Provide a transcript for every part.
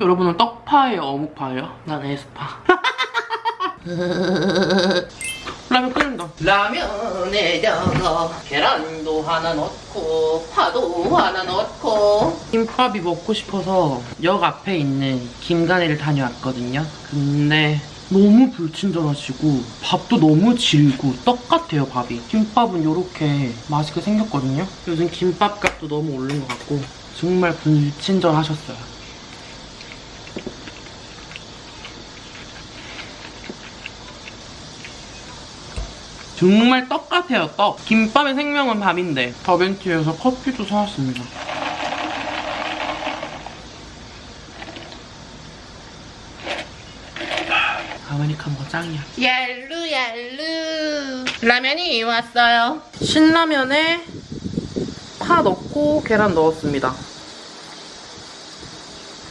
여러분은 떡파예요, 어묵파예요? 난 에스파. 라면 끓는다. 라면에 다가 계란도 하나 넣고 파도 하나 넣고 김밥이 먹고 싶어서 역 앞에 있는 김가네를 다녀왔거든요. 근데 너무 불친절하시고 밥도 너무 질고 떡 같아요 밥이. 김밥은 이렇게 맛있게 생겼거든요. 요즘 김밥 값도 너무 오른 것 같고 정말 불친절하셨어요. 정말 떡 같아요, 떡. 김밥의 생명은 밥인데 더벤티에서 커피도 사왔습니다. 아메리카노가 짱이야. 얄루 얄루. 라면이 왔어요. 신라면에 파 넣고 계란 넣었습니다.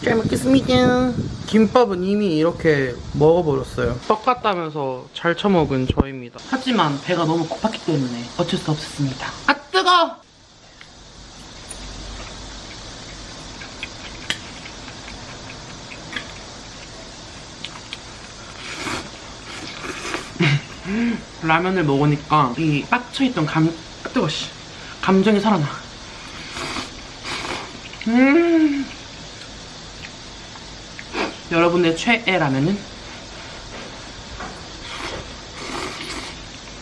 잘 먹겠습니다. 김밥은 이미 이렇게 먹어버렸어요. 떡 같다면서 잘 처먹은 저입니다. 하지만 배가 너무 고팠기 때문에 어쩔 수 없었습니다. 아 뜨거! 라면을 먹으니까 이 빡쳐있던 감 아, 뜨거 씨 감정이 살아나. 음. 여러분의 최애 라면은?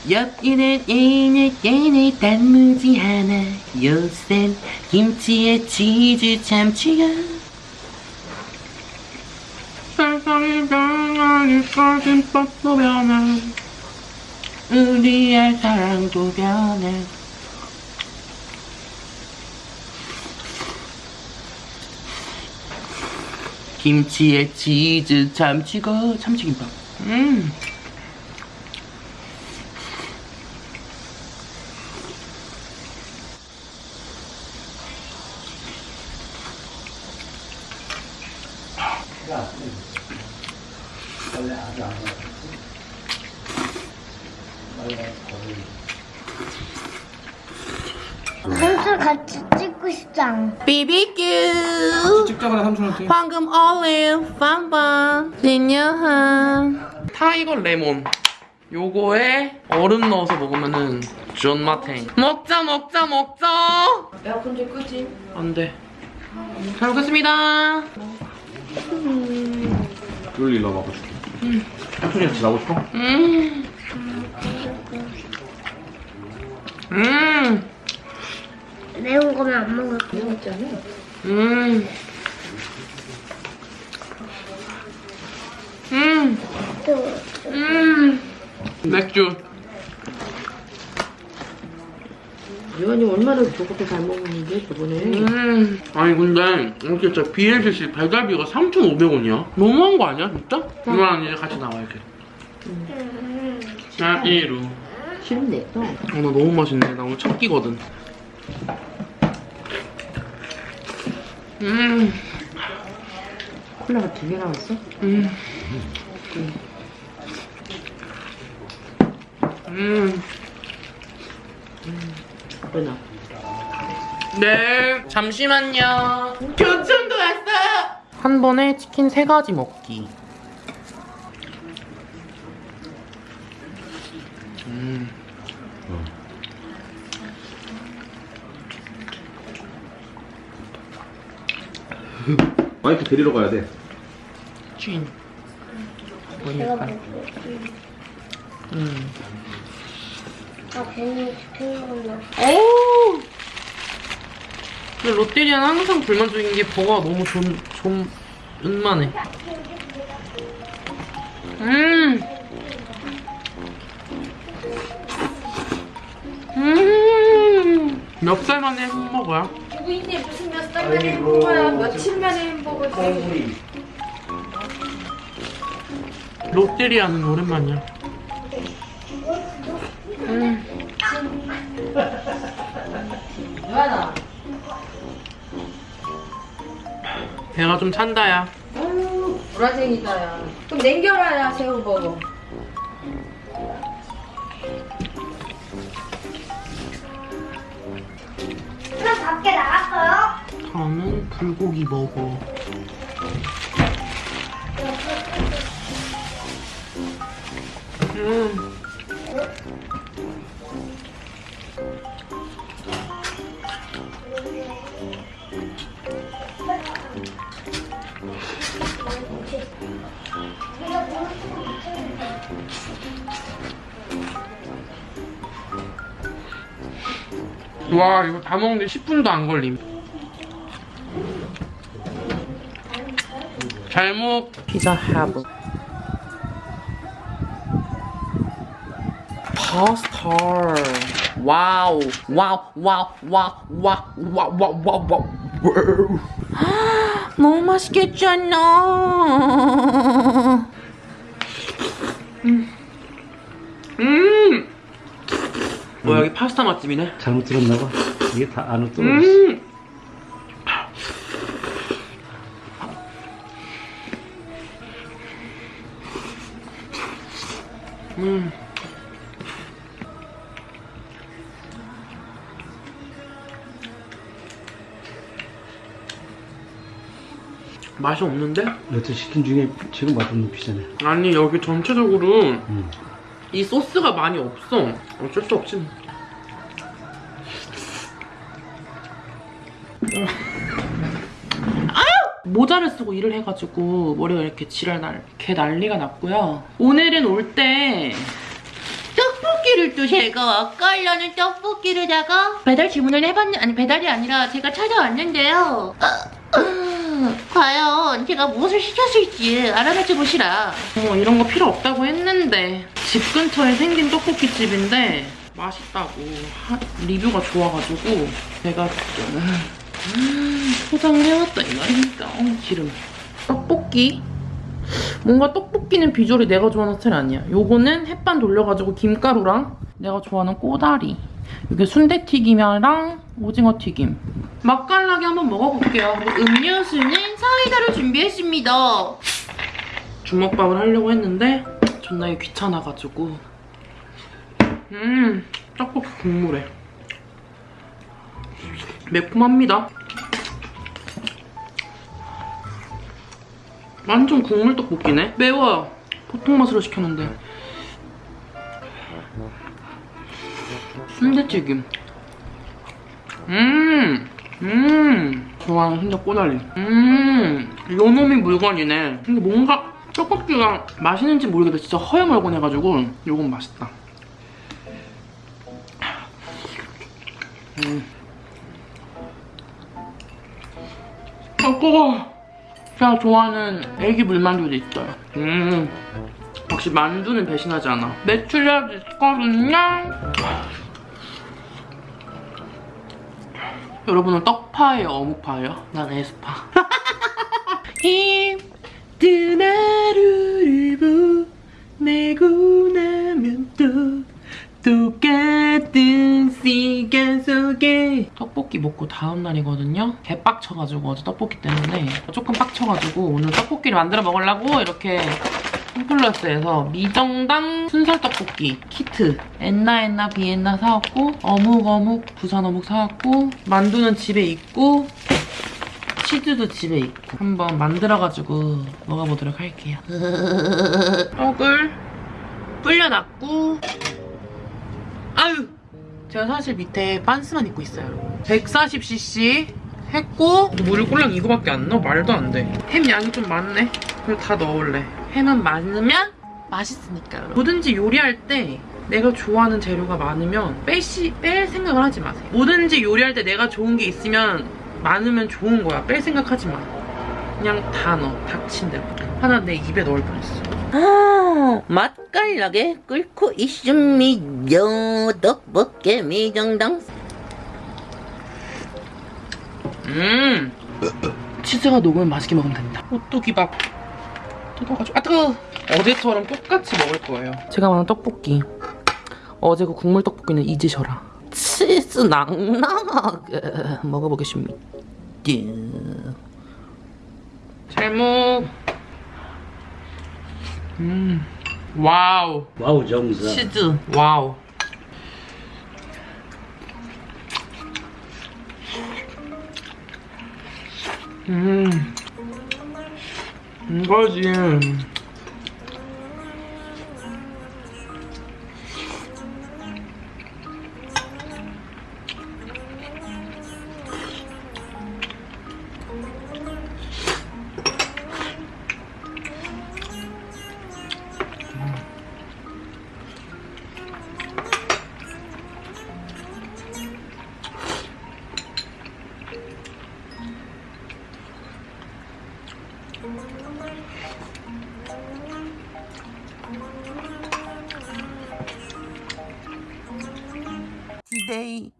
옆이는 얘네 얘네 단무지 하나 요샌 김치에 치즈 참치가 세상이 변하니까 김밥도 변해 우리의 사랑도 변해 김치에 치즈 참치고 참치김밥. 음 삼촌 같이 찍고 싶잖아. BBQ 찍자마자 삼촌한테 황금 올리브 빵빵 진여한 타이거 레몬 요거에 얼음 넣어서 먹으면은 존맛탱 먹자 먹자 먹자 에어컨 좀 끄지. 안돼 잘 먹겠습니다 그럴 일 나와봐 줄게 삼촌이랑 지나고 싶어? 음. 음. 매운 거면 안 먹을 거야. 매운 있잖아. 음. 음. 음. 맥주. 유한이 얼마나 저것도 잘 먹는데 저번에. 음. 아니 근데 이렇게 진짜 BLCC 배달비가 3,500원이야? 너무한 거 아니야 진짜? 이거랑 이제 같이 나와 이렇게. 자, 이루. 싫은데 또. 어, 나 너무 맛있네. 나 오늘 첫 끼거든. 음. 콜라가 두 개 나왔어? 음. 음. 왜나? 네. 잠시만요. 교촌도 왔어요. 한 번에 치킨 세 가지 먹기. 음. 와이프 데리러 가야 돼 찐. 제가 보니까. 음. 아, 괜히 시킨 걸로. 오! 근데 롯데리아는 항상 불만족인 게 버거가 너무 좀, 좀, 은만해. 음! 음! 몇 살 만에 햄버거야? 누구인데 무슨 몇달 만에 햄버거야? 며칠 만에 햄버거지? 롯데리아는 오랜만이야. 음. 배가 좀 찬다야. 아유, 보라쟁이다 야. 그럼 냉겨라야 새우버거. 그럼 밖에 나갔어요? 다음은 불고기 먹어. 음. 와 이거 다 먹는데 10분도 안 걸림. 잘먹 피자 하브 파스타 와우 와우 와우 와우 와우 와우 와우 와우 와우 너무 맛있겠잖아 음. 음. 뭐 여기 파스타 맛집이네 잘못 들었나 봐. 이게 다 안으로 떨어졌어. 음. 음. 맛이 없는데? 여태 시킨 중에 지금 맛없는 피자네. 아니 여기 전체적으로 음. 이 소스가 많이 없어 어쩔 수 없지 아! 모자를 쓰고 일을 해가지고 머리가 이렇게 지랄 날, 개 난리가 났고요. 오늘은 올 때 떡볶이를 또 제가 깔려는 떡볶이를다가 배달 주문을 해봤는 아니 배달이 아니라 제가 찾아왔는데요. 과연 제가 무엇을 시켰을지 알아맞혀 보시라. 뭐 이런 거 필요 없다고 했는데 집 근처에 생긴 떡볶이 집인데 맛있다고 하- 리뷰가 좋아가지고 제가 좀 음, 포장을 해왔다 이 말입니다. 어, 기름. 떡볶이. 뭔가 떡볶이는 비주얼이 내가 좋아하는 스타일 아니야. 요거는 햇반 돌려가지고 김가루랑 내가 좋아하는 꼬다리. 이게 순대튀김이랑 오징어 튀김. 맛깔나게 한번 먹어볼게요. 음료수는 사이다를 준비했습니다. 주먹밥을 하려고 했는데 존나 귀찮아가지고. 음, 떡볶이 국물에. 매콤합니다. 완전 국물 떡볶이네. 매워요. 보통 맛으로 시켰는데. 순대튀김. 음, 음. 좋아하는 순대 꼬다리. 음, 요 놈이 물건이네. 근데 뭔가 떡볶이가 맛있는지 모르겠는데 진짜 허여멀건해가지고 요건 맛있다. 음. 아, 뜨거워. 제가 좋아하는 애기 물만두도 있어요. 음, 역시 만두는 배신하지 않아. 매출력 있거든요. 여러분은 떡파예요, 어묵파예요? 난 에스파. 힘든 하루를 보내고 나면 또 똑같은 시간 속에 떡볶이 먹고 다음 날이거든요. 개빡쳐가지고 어제 떡볶이 때문에 조금 빡쳐가지고 오늘 떡볶이를 만들어 먹으려고 이렇게 홈플러스에서 미정당 순살 떡볶이 키트. 엔나 엔나 비엔나 사왔고 어묵 어묵 부산 어묵 사왔고 만두는 집에 있고 치즈도 집에 있고. 한번 만들어가지고 먹어보도록 할게요. 떡을 불려놨고 아유! 제가 사실 밑에 빤스만 입고 있어요. 140cc 했고 물을 꼴랑 이거밖에 안 넣어? 말도 안 돼 햄 양이 좀 많네. 그래도 다 넣을래. 햄은 많으면 맛있으니까 뭐든지 요리할 때 내가 좋아하는 재료가 많으면 빼시, 뺄 생각을 하지 마세요. 뭐든지 요리할 때 내가 좋은 게 있으면 많으면 좋은 거야. 뺄 생각하지 마. 그냥 다 넣어. 닥친 대로. 하나 내 입에 넣을 뻔했어. 아, 맛깔나게 끓고 있습니다. 떡볶이 미정당. 음, 치즈가 녹으면 맛있게 먹으면 된다. 오뚜기밥 뜯어가지고 아 뜨거. 어제처럼 똑같이 먹을 거예요. 제가 말한 떡볶이. 어제 그 국물 떡볶이는 잊으셔라. 치즈 낭낭하게 먹어보겠습니다. 제목. 음, 와우. 와우 정사. 치즈, 와우. 음, 이거지.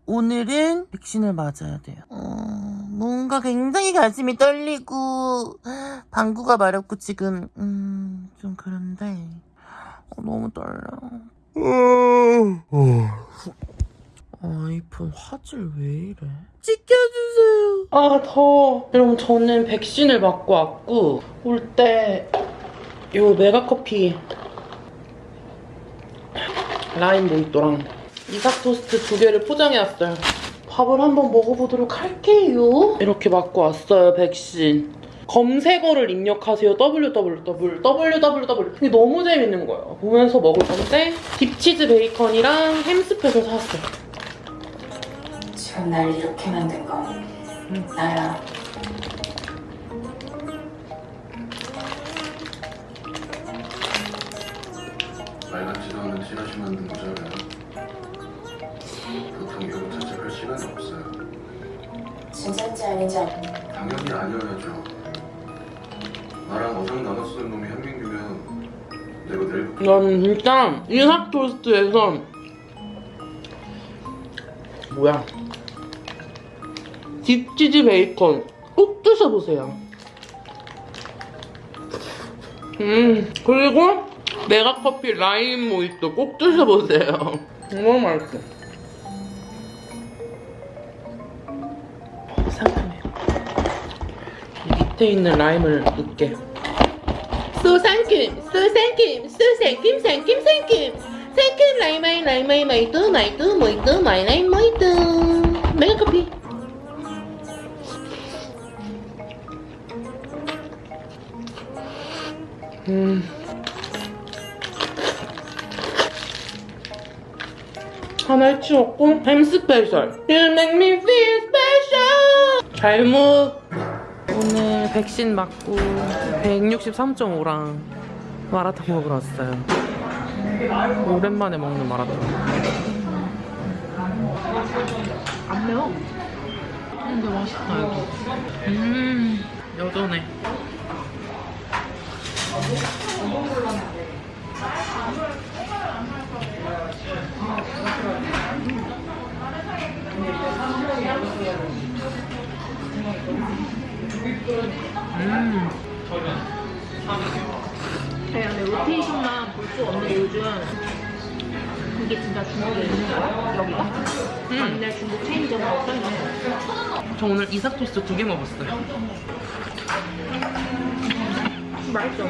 오늘은 백신을 맞아야 돼요. 어, 뭔가 굉장히 가슴이 떨리고 방구가 마렵고 지금 음, 좀 그런데 어, 너무 떨려. 아이폰 화질 왜 이래? 지켜주세요. 아 더워. 여러분 저는 백신을 맞고 왔고 올 때 요 메가커피 라임 모히또랑 이삭 토스트 두 개를 포장해왔어요. 밥을 한번 먹어보도록 할게요. 이렇게 맞고 왔어요, 백신. 검색어를 입력하세요. www, www. 이게 너무 재밌는 거예요. 보면서 먹을 건데 딥치즈 베이컨이랑 햄스페셜을 샀어요. 지금 날 이렇게 만든 건 나야. 말 같지도 않은 찌라시 만든 거잖아 자책할 시간이 없어요. 진짜인지 아닌지 안 당연히 아니어야죠. 나랑 어장 나눠 쓰는 놈이 현민규면 내가 내일 나는 진짜 이삭 토스트에서 뭐야? 딥치즈 베이컨 꼭 드셔보세요. 음 그리고 메가커피 라임 모히또 꼭 드셔보세요. 너무 맛있어 상큼해요 이 밑에 있는 라임을 넣을게 소상김, 소상김, 소상김, 상김, 상김. 상김, 라이마이, 라이마이, 마이뚜, 마이뚜, 모이뚜, 마이라이, 모이뚜. 메가커피. 음. 하나 치웠고 햄 스페셜 You make me feel special 잘못 오늘 백신 맞고 163.5랑 마라탕 먹으러 왔어요. 오랜만에 먹는 마라탕. 안 매워. 근데 맛있다 여기. 음 여전해. 네, 근데 로테이션만 볼 수 없는 요즘 그게 진짜 중국에 있는 거야? 여기가? 맨날 중국 체인점으로 써있는 거저 오늘 이삭 토스트 두 개 먹었어요. 맛있어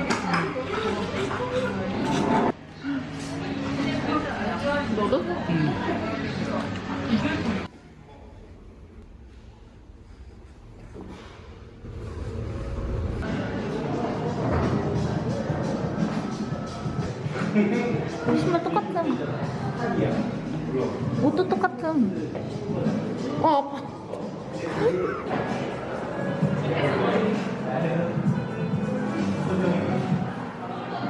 너도? 신발 똑같음. 옷도 똑같음. 어 아파.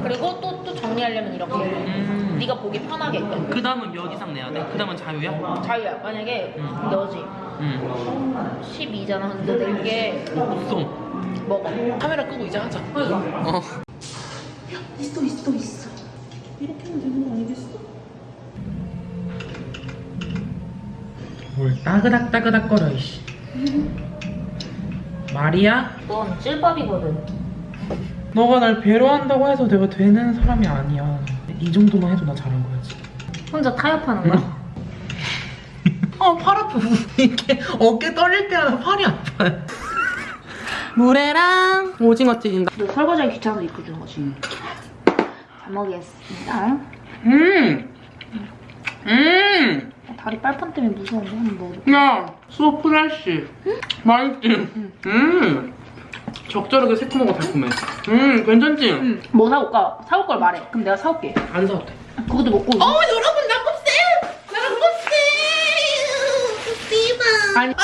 그리고 또, 또 정리하려면 이렇게 음. 네가 보기 편하게 그 다음은 몇 이상 내야 돼? 그 다음은 자유야? 자유야 만약에 너지 응. 12잖아 근데 내게 없어. 먹어 카메라 끄고 이제 하자. 어. 있어 있어 있어. 이렇게 하면 되는 거 아니겠어? 뭘 따그닥 따그닥 거려 이씨. 말이야? 넌 찔밥이거든 너가 날 배려한다고 해서 내가 되는 사람이 아니야. 이 정도만 해도 나 잘한 거야지. 혼자 타협하는 거야? 어, 팔 아파. 이렇게 어깨 떨릴 때마다 팔이 아파요. 물회랑 오징어 튀긴다. 너 설거지하기 귀찮아서 입고 주는 거지 잘 먹겠습니다 음! 음! 다리 빨판 때문에 무서운데 한번 먹어볼게 야, 수업 프레쉬. 맛있지? 음! 적절하게 새콤하고 달콤해. 음, 괜찮지? 뭐 사올까? 사올 걸 말해 그럼 내가 사올게 안 사도 돼. 그것도 먹고 어, 여러분, 나껍세! 나껍세! 씨발! 아니, 아,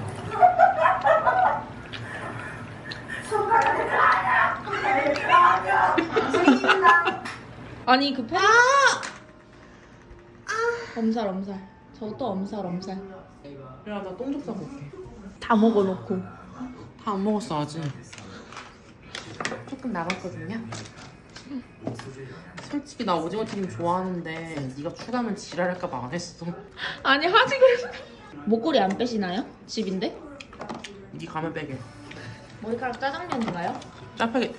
아니 그 팬. 아! 엄살 엄살. 저도 엄살 엄살. 야, 나똥좀 싸고 올게. 다 먹어놓고. 다 안 먹었어, 아직. 조금 남았거든요. 솔직히 나 오징어 튀김 좋아하는데 네가 추가면 지랄할까봐 안 했어. 아니 하지 그래. 목걸이 안 빼시나요? 집인데? 네 가면 빼게. 머리카락 짜장면인가요? 짜파게